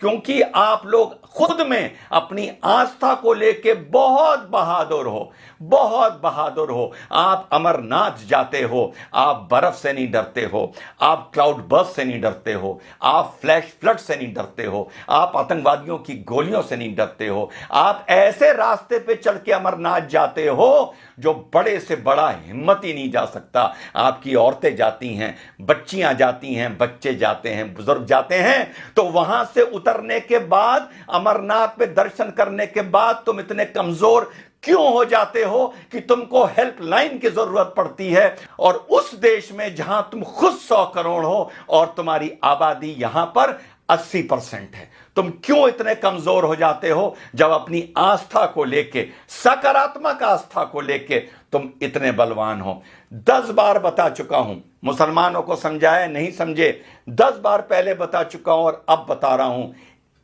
क्योंकि आप लोग खुद में अपनी आस्था को लेके बहुत बहादुर हो, बहुत बहादुर हो। आप अमरनाथ जाते हो, आप बर्फ़ से नहीं डरते हो, आप क्लाउड बर्स से नहीं डरते हो, आप फ्लैश फ्लड से नहीं डरते हो, आप आतंकवादियों की गोलियों से नहीं डरते हो, आप ऐसे रास्ते पे चल के अमरनाथ जाते हो जो बड़े से बड़ा हिम्मत ही नहीं जा सकता। आपकी औरतें जाती हैं, बच्चियाँ जाती हैं, बच्चे जाते हैं, बुज़ुर्ग जाते हैं तो वहाँ से उतरने के बाद, अमरनाथ पे दर्शन करने के बाद तुम इतने कमज़ोर क्यों हो जाते हो कि तुमको हेल्पलाइन की ज़रूरत पड़ती है? और उस देश में जहाँ तुम खुद सौ करोड़ हो और तुम्हारी आबादी यहाँ पर 80 परसेंट है। तुम क्यों इतने कमज़ोर हो जाते हो? जब अपनी आस्था को लेके, सकारात्मक आस्था को लेके तुम इतने बलवान हो। दस बार बता चुका हूँ। मुसलमानों को समझाया नहीं समझे। दस बार पहले बता चुका हूँ और अब बता रहा हूँ।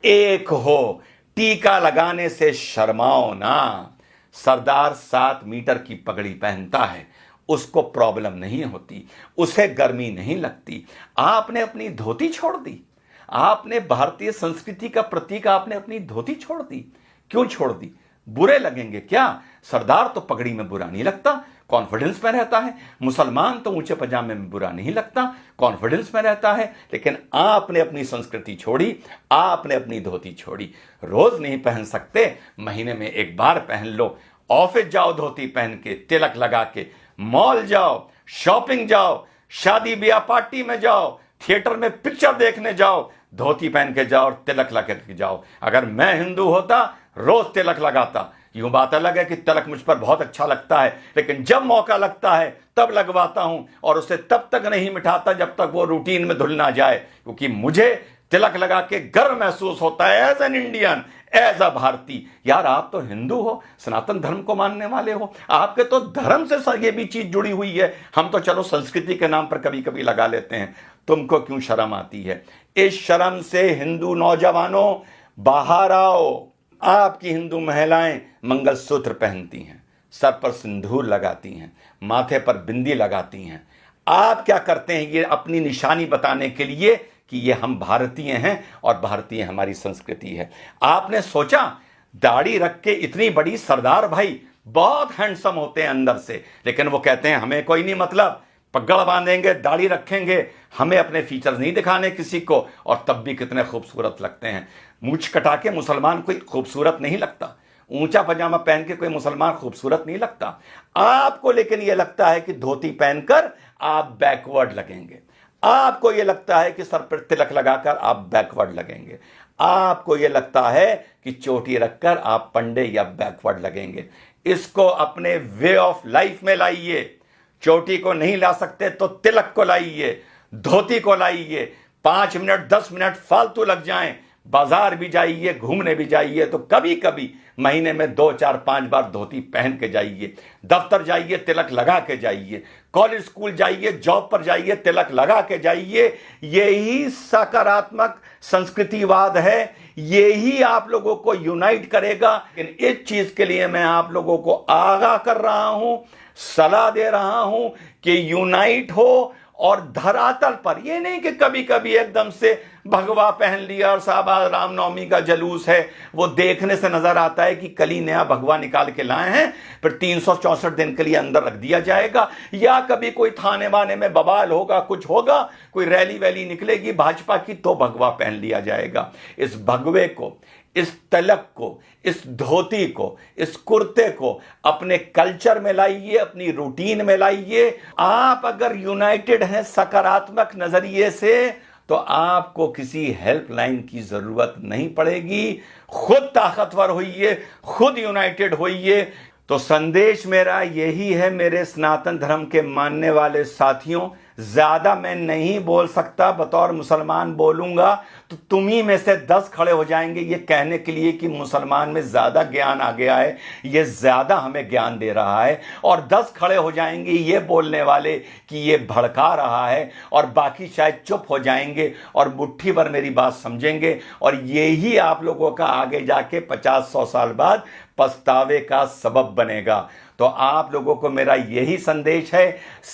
एक हो, टीका लगाने से शर्माओ ना। सरदार सात मीटर की पगड़ी पहनता है। उसको प्रॉब्लम नहीं होती। उसे गर्मी नहीं लगती। आपने अपनी धोती छोड़ दी। आपने भारतीय संस्कृति का प्रतीक आपने अपनी धोती छोड़ दी। क्यों छोड़ दी? बुरे लगेंगे क्या? सरदार तो पगड़ी में बुरा नहीं लगता कॉन्फिडेंस में रहता है। मुसलमान तो ऊँचे पजामे में बुरा नहीं लगता कॉन्फिडेंस में रहता है। लेकिन आपने अपनी संस्कृति छोड़ी, आपने अपनी धोती छोड़ी। रोज नहीं पहन सकते, महीने में एक बार पहन लो। ऑफ़िस जाओ धोती पहन के, तिलक लगा के। मॉल जाओ, शॉपिंग जाओ, शादी ब्याह पार्टी में जाओ, थिएटर में पिक्चर देखने जाओ धोती पहन के जाओ और तिलक लगा के जाओ। अगर मैं हिंदू होता, रोज तिलक लगाता। यूँ बात अलग है कि तिलक मुझ पर बहुत अच्छा लगता है, लेकिन जब मौका लगता है, तब लगवाता हूँ और उसे तब तक नहीं मिटाता जब तक वो रूटीन में धुल ना जाए, क्योंकि मुझे तिलक लगा के गर्व महसूस होता है as an Indian as a भारतीय। यार, आप तो हिंदू हो, सनातन धर्म को मानने वाले हो। आपके तो धर्म से ये भी चीज़ जुड़ी हुई है। हम तो चलो संस्कृति के नाम पर कभी कभी लगा लेते हैं। तुमको क्यों शर्म आती है? इस शर्म से हिंदू नौजवानों, बाहर आओ। आपकी हिंदू महिलाएँ मंगलसूत्र पहनती हैं, सर पर सिंदूर लगाती हैं, माथे पर बिंदी लगाती हैं। आप क्या करते हैं ये अपनी निशानी बताने के लिए? कि ये हम भारतीय हैं और भारतीय हमारी संस्कृति है। आपने सोचा, दाढ़ी रख के इतनी बड़ी सरदार भाई बहुत हैंडसम होते हैं अंदर से, लेकिन वो कहते हैं, हमें कोई नहीं मतलब। पगड़ बांधेंगे, दाढ़ी रखेंगे, हमें अपने फीचर्स नहीं दिखाने किसी को, और तब भी कितने खूबसूरत लगते हैं। मूछ कटा के मुसलमान कोई खूबसूरत नहीं लगता। ऊँचा पजामा पहन के कोई मुसलमान खूबसूरत नहीं लगता। आपको लेकिन यह लगता है कि धोती पहनकर आप बैकवर्ड लगेंगे। आपको यह लगता है कि सर पर तिलक लगाकर आप बैकवर्ड लगेंगे। आपको यह लगता है कि चोटी रखकर आप पंडे या बैकवर्ड लगेंगे। इसको अपने वे ऑफ़ लाइफ में लाइए। चोटी को नहीं ला सकते तो तिलक को लाइए। धोती को लाइए। पाँच मिनट, दस मिनट फालतू लग जाएँ। बाज़ार भी जाइए, घूमने भी जाइए तो कभी कभी महीने में दो, चार, पाँच बार धोती पहन के जाइए, दफ्तर जाइए, तिलक लगा के जाइए, कॉलेज स्कूल जाइए, जॉब पर जाइए, तिलक लगा के जाइए यही सकारात्मक संस्कृतिवाद है यही आप लोगों को यूनाइट करेगा। लेकिन इस चीज़ के लिए मैं आप लोगों को आगाह कर रहा हूँ, सलाह दे रहा हूँ कि यूनाइट हो और धरातल पर, ये नहीं कि कभी कभी एकदम से भगवा पहन लिया और साहब रामनवमी का जलूस है, वो देखने से नज़र आता है कि कली नया भगवा निकाल के लाए हैं, फिर तीन दिन के लिए अंदर रख दिया जाएगा, या कभी कोई थाने वाने में बवाल होगा, कुछ होगा, कोई रैली वैली निकलेगी, भाजपा की तो भगवा पहन लिया जाएगा। इस भगवे को इस तलक को, इस धोती को, इस कुर्ते को अपने कल्चर में लाइए, अपनी रूटीन में लाइए। आप अगर यूनाइटेड हैं सकारात्मक नज़रिए से तो आपको किसी हेल्पलाइन की ज़रूरत नहीं पड़ेगी। खुद ताकतवर होइए, खुद यूनाइटेड होइए। तो संदेश मेरा यही है मेरे सनातन धर्म के मानने वाले साथियों ज़्यादा मैं नहीं बोल सकता, बतौर मुसलमान बोलूँगा तो तुम ही में से दस खड़े हो जाएँगे। ये कहने के लिए कि मुसलमान में ज़्यादा ज्ञान आ गया है, ये ज़्यादा हमें ज्ञान दे रहा है, और दस खड़े हो जाएँगे ये बोलने वाले कि ये भड़का रहा है, और बाकी शायद चुप हो जाएँगे, और मुट्ठी भर मेरी बात समझेंगे, और यही आप लोगों का आगे जाके पचास सौ साल बाद पछतावे का सबब बनेगा। तो आप लोगों को मेरा यही संदेश है,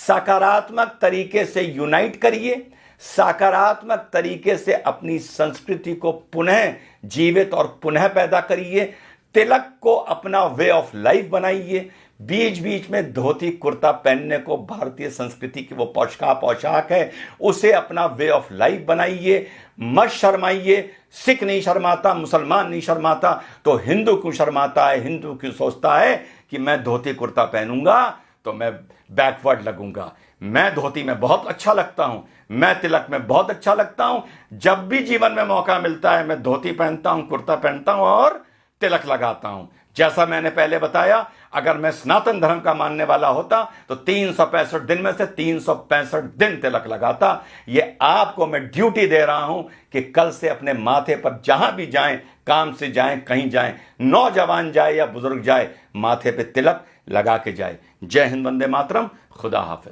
सकारात्मक तरीके से यूनाइट करिए, सकारात्मक तरीके से अपनी संस्कृति को पुनः जीवित और पुनः पैदा करिए, तिलक को अपना वे ऑफ़ लाइफ बनाइए बीच बीच में धोती, कुर्ता पहनने को, भारतीय संस्कृति की वो पोशका पोशाक है, उसे अपना वे ऑफ़ लाइफ बनाइए, मत शर्माइए सिख नहीं शर्माता, मुसलमान नहीं शर्माता तो हिंदू क्यों शर्माता है? हिंदू क्यों सोचता है कि मैं धोती कुर्ता पहनूँगा तो मैं बैकवर्ड लगूँगा। मैं धोती में बहुत अच्छा लगता हूँ, मैं तिलक में बहुत अच्छा लगता हूँ। जब भी जीवन में मौका मिलता है, मैं धोती पहनता हूँ, कुर्ता पहनता हूँ और तिलक लगाता हूँ। जैसा मैंने पहले बताया, अगर मैं सनातन धर्म का मानने वाला होता तो तीन सौ पैंसठ दिन में से तीन सौ पैंसठ दिन तिलक लगाता। ये आपको मैं ड्यूटी दे रहा हूँ कि कल से अपने माथे पर जहाँ भी जाएँ, काम से जाएँ, कहीं जाएँ, नौजवान जाए या बुज़ुर्ग जाए, माथे पे तिलक लगा के जाए। जय हिंद, वंदे मातरम, खुदा हाफिज।